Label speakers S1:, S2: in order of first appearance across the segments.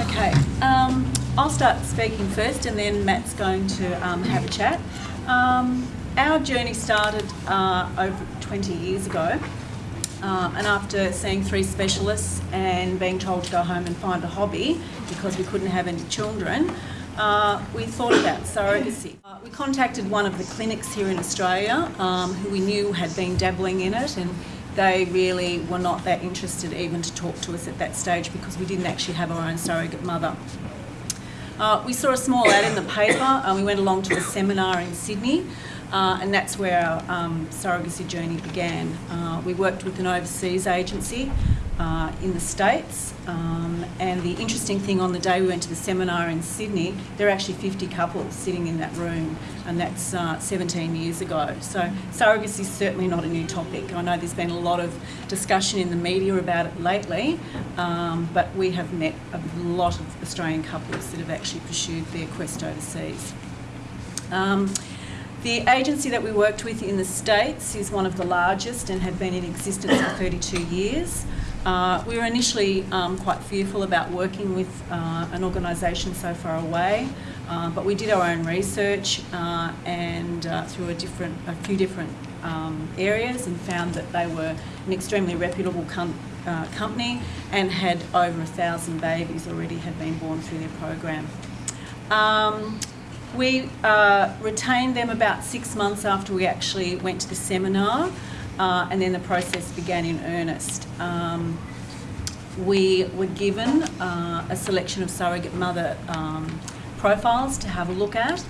S1: Okay, um, I'll start speaking first and then Matt's going to um, have a chat. Um, our journey started uh, over 20 years ago uh, and after seeing three specialists and being told to go home and find a hobby because we couldn't have any children, uh, we thought about surrogacy. Uh, we contacted one of the clinics here in Australia um, who we knew had been dabbling in it and they really were not that interested even to talk to us at that stage because we didn't actually have our own surrogate mother. Uh, we saw a small ad in the paper and we went along to a seminar in Sydney uh, and that's where our um, surrogacy journey began. Uh, we worked with an overseas agency uh, in the States um, and the interesting thing on the day we went to the seminar in Sydney, there are actually 50 couples sitting in that room and that's uh, 17 years ago. So surrogacy is certainly not a new topic. I know there's been a lot of discussion in the media about it lately, um, but we have met a lot of Australian couples that have actually pursued their quest overseas. Um, the agency that we worked with in the States is one of the largest and had been in existence for 32 years. Uh, we were initially um, quite fearful about working with uh, an organisation so far away, uh, but we did our own research uh, and uh, through a different, a few different um, areas and found that they were an extremely reputable com uh, company and had over a thousand babies already had been born through their program. Um, we retained them about six months after we actually went to the seminar uh, and then the process began in earnest. Um, we were given uh, a selection of surrogate mother um, profiles to have a look at.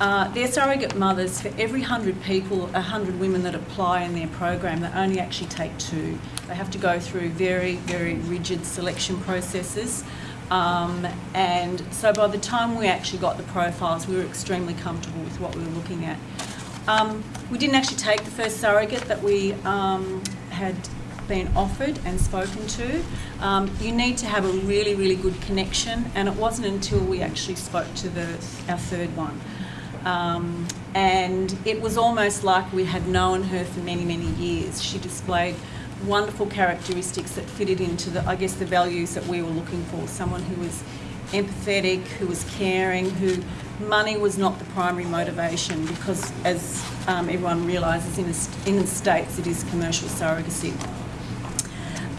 S1: Uh, they're surrogate mothers for every 100 people, 100 women that apply in their program, they only actually take two. They have to go through very, very rigid selection processes. Um, and so by the time we actually got the profiles, we were extremely comfortable with what we were looking at. Um, we didn't actually take the first surrogate that we um, had been offered and spoken to. Um, you need to have a really, really good connection, and it wasn't until we actually spoke to the, our third one. Um, and it was almost like we had known her for many, many years. She displayed wonderful characteristics that fitted into the, I guess, the values that we were looking for. Someone who was empathetic, who was caring, who money was not the primary motivation because as um, everyone realises in, in the States it is commercial surrogacy.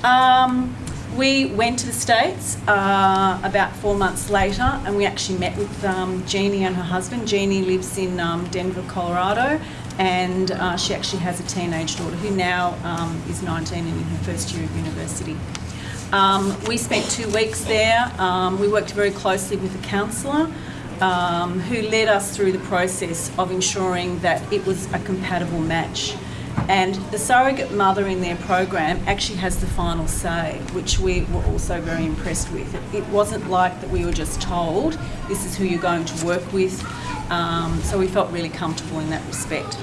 S1: Um, we went to the States uh, about four months later and we actually met with um, Jeannie and her husband. Jeannie lives in um, Denver, Colorado and uh, she actually has a teenage daughter who now um, is 19 and in her first year of university. Um, we spent two weeks there. Um, we worked very closely with a counsellor um, who led us through the process of ensuring that it was a compatible match. And the surrogate mother in their program actually has the final say, which we were also very impressed with. It, wasn't like that we were just told, this is who you're going to work with. Um, so we felt really comfortable in that respect.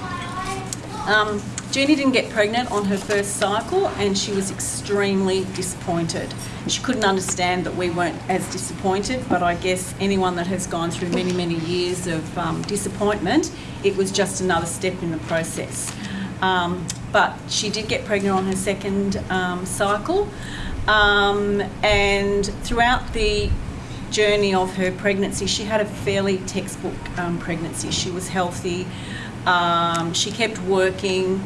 S1: Um, Jeannie didn't get pregnant on her first cycle and she was extremely disappointed. She couldn't understand that we weren't as disappointed, but I guess anyone that has gone through many, many years of um, disappointment, it was just another step in the process. Um, but she did get pregnant on her second um, cycle um, and throughout the journey of her pregnancy, she had a fairly textbook um, pregnancy. She was healthy, um, she kept working.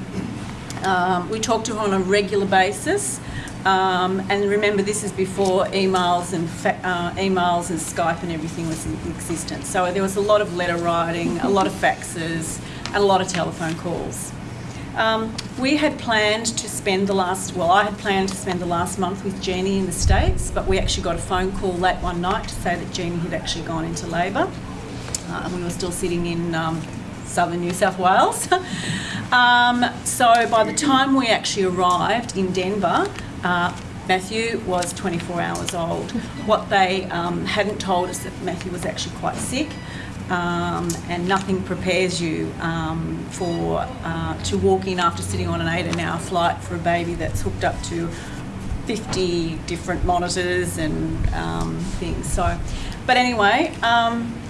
S1: Um, we talked to her on a regular basis. Um, and remember, this is before emails and uh, emails and Skype and everything was in existence. So there was a lot of letter writing, a lot of faxes, and a lot of telephone calls. Um, we had planned to spend the last, well, I had planned to spend the last month with Jeannie in the States, but we actually got a phone call late one night to say that Jeannie had actually gone into labour. Uh, and we were still sitting in um, southern New South Wales. um, so by the time we actually arrived in Denver, uh, Matthew was 24 hours old. What they um, hadn't told us that Matthew was actually quite sick. Um, and nothing prepares you um, for uh, to walk in after sitting on an eight-hour flight for a baby that's hooked up to 50 different monitors and um, things. So, but anyway, um,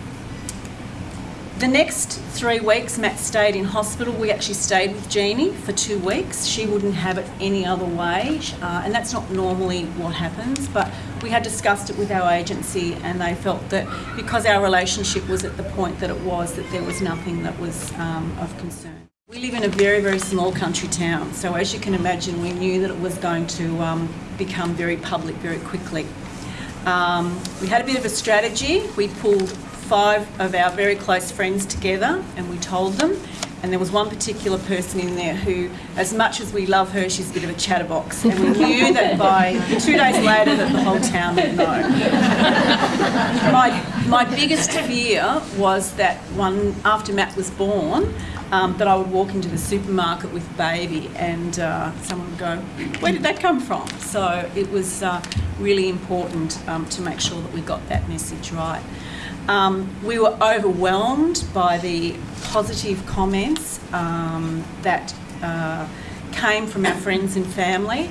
S1: the next three weeks, Matt stayed in hospital. We actually stayed with Jeannie for two weeks. She wouldn't have it any other way, uh, and that's not normally what happens. But we had discussed it with our agency, and they felt that because our relationship was at the point that it was, that there was nothing that was um, of concern. We live in a very, very small country town, so as you can imagine, we knew that it was going to um, become very public very quickly. Um, we had a bit of a strategy. We pulled five of our very close friends together and we told them. And there was one particular person in there who, as much as we love her, she's a bit of a chatterbox. And we knew that by two days later that the whole town would know. my, my biggest fear was that one, after Matt was born, um, that I would walk into the supermarket with baby and uh, someone would go, where did that come from? So it was uh, really important um, to make sure that we got that message right. Um, we were overwhelmed by the positive comments um, that uh, came from our friends and family,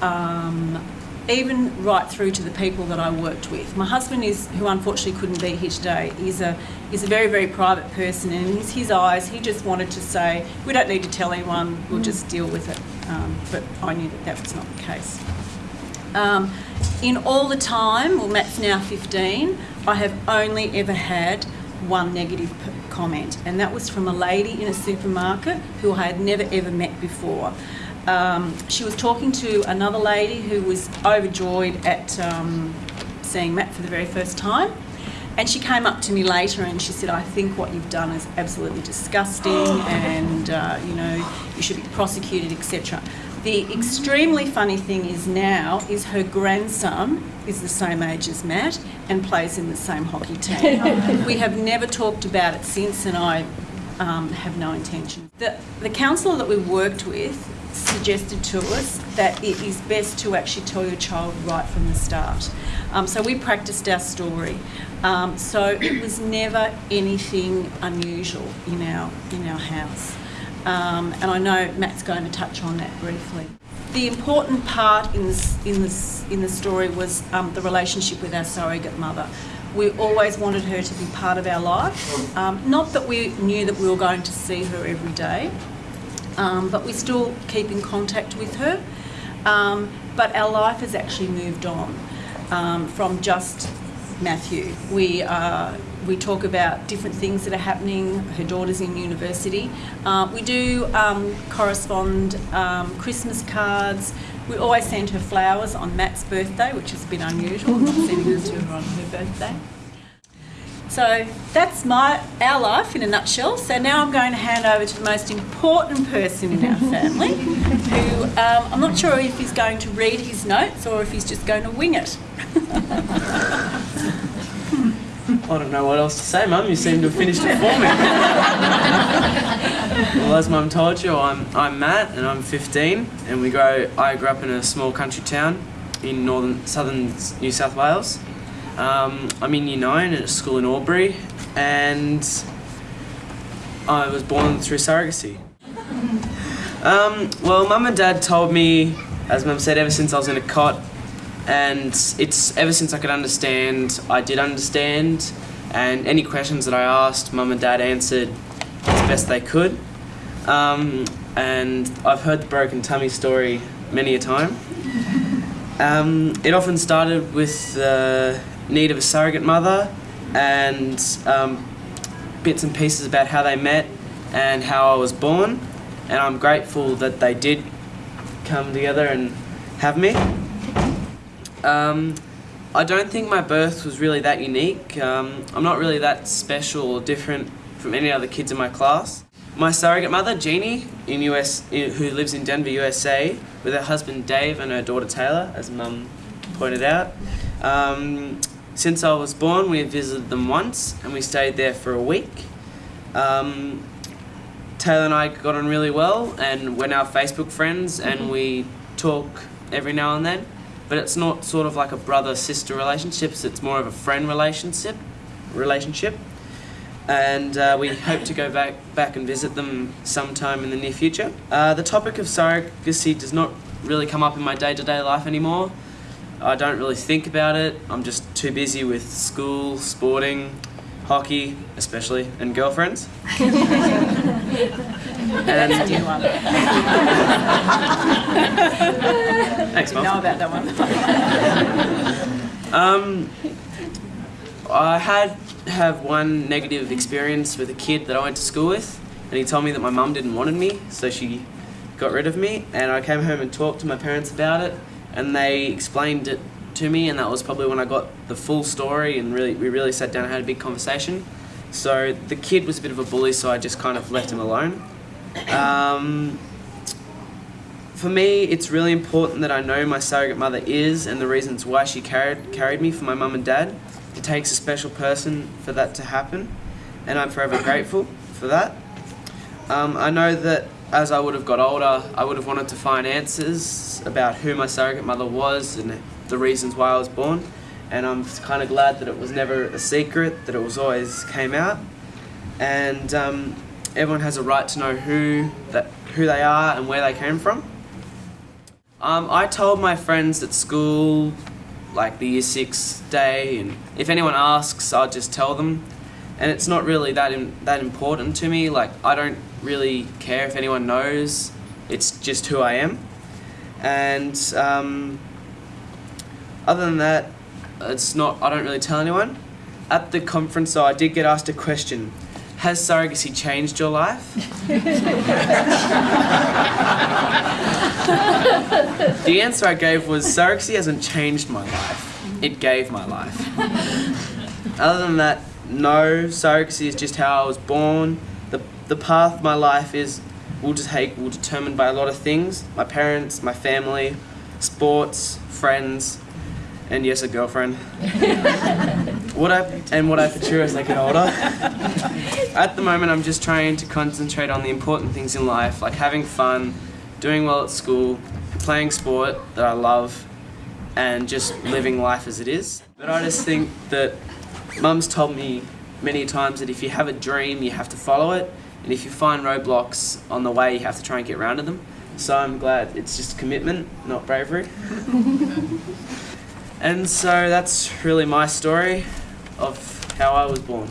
S1: um, even right through to the people that I worked with. My husband is, who unfortunately couldn't be here today, is a is a very very private person, and in his, eyes, he just wanted to say, "We don't need to tell anyone. We'll just deal with it." Um, but I knew that that was not the case. Um, in all the time, well, Matt's now 15, I have only ever had one negative comment, and that was from a lady in a supermarket who I had never ever met before. Um, she was talking to another lady who was overjoyed at um, seeing Matt for the very first time. And she came up to me later and she said, I think what you've done is absolutely disgusting and, uh, you know, you should be prosecuted, etc. The extremely funny thing is now is her grandson is the same age as Matt and plays in the same hockey team. we have never talked about it since, and I um, have no intention. The, the counsellor that we worked with suggested to us that it is best to actually tell your child right from the start. Um, so we practiced our story. Um, so it was never anything unusual in our in our house. Um, and I know Matt's going to touch on that briefly. The important part in in in the story was um, the relationship with our surrogate mother. We always wanted her to be part of our life. Um, not that we knew that we were going to see her every day, um, but we still keep in contact with her. Um, but our life has actually moved on um, from just Matthew. We uh, we talk about different things that are happening. Her daughter's in university. Uh, we do um, correspond um, Christmas cards. We always send her flowers on Matt's birthday, which has been unusual, not sending them to her on her birthday. So that's my our life in a nutshell. So now I'm going to hand over to the most important person in our family, who um, I'm not sure if he's going to read his notes or if he's just going to wing it.
S2: I don't know what else to say, Mum. You seem to have finished it for me. well, as Mum told you, I'm, I'm Matt and I'm 15, and we grow. I grew up in a small country town in northern, southern New South Wales. Um, I'm in Year 9 at a school in Albury, and I was born through surrogacy. Um, well, Mum and Dad told me, as Mum said, ever since I was in a cot, and it's ever since I could understand, I did understand, and any questions that I asked, mum and dad answered as best they could. Um, and I've heard the broken tummy story many a time. Um, it often started with the need of a surrogate mother and um, bits and pieces about how they met and how I was born. And I'm grateful that they did come together and have me. I don't think my birth was really that unique. Um, I'm not really that special or different from any other kids in my class. My surrogate mother, Jeannie, in US, who lives in Denver, USA, with her husband Dave and her daughter Taylor, as Mum pointed out. Um, since I was born, we have visited them once, and we stayed there for a week. Um, Taylor and I got on really well, and we're now Facebook friends, and we talk every now and then but it's not sort of like a brother sister relationship. It's more of a friend relationship. Relationship. and uh, we hope to go back back and visit them sometime in the near future. Uh, the topic of surrogacy does not really come up in my day to day life anymore. I don't really think about it. I'm just too busy with school, sporting, hockey, especially, and girlfriends. and
S1: New one.
S2: thanks, Mum.
S1: know about that one.
S2: Um, I had have one negative experience with a kid that I went to school with, and he told me that my mum didn't wanted me, so she got rid of me. And I came home and talked to my parents about it, and they explained it to me, and that was probably when I got the full story, and really we really sat down and had a big conversation. So the kid was a bit of a bully, so I just kind of left him alone. Um, for me, it's really important that I know my surrogate mother is and the reasons why she carried carried me for my mum and dad. It takes a special person for that to happen, and I'm forever grateful for that. Um, I know that as I would have got older, I would have wanted to find answers about who my surrogate mother was and the reasons why I was born, and I'm kind of glad that it was never a secret, that it was always came out, and um, everyone has a right to know who that who they are and where they came from. Um, I told my friends at school, like the year six day, and if anyone asks, I'll just tell them. And it's not really that in, that important to me. Like I don't really care if anyone knows. It's just who I am. And um, other than that, it's not. I don't really tell anyone. At the conference, though, I did get asked a question. Has surrogacy changed your life? The answer I gave was surrogacy hasn't changed my life. It gave my life. Other than that, no, surrogacy is just how I was born. The, the path my life is will just take will determined by a lot of things. My parents, my family, sports, friends, and yes, a girlfriend. what I and what I pursue as I get older. At the moment, I'm just trying to concentrate on the important things in life, like having fun, doing well at school, playing sport that I love, and just living life as it is. But I just think that Mum's told me many times that if you have a dream, you have to follow it, and if you find roadblocks on the way, you have to try and get around to them. So I'm glad it's just commitment, not bravery. and so that's really my story of how I was born.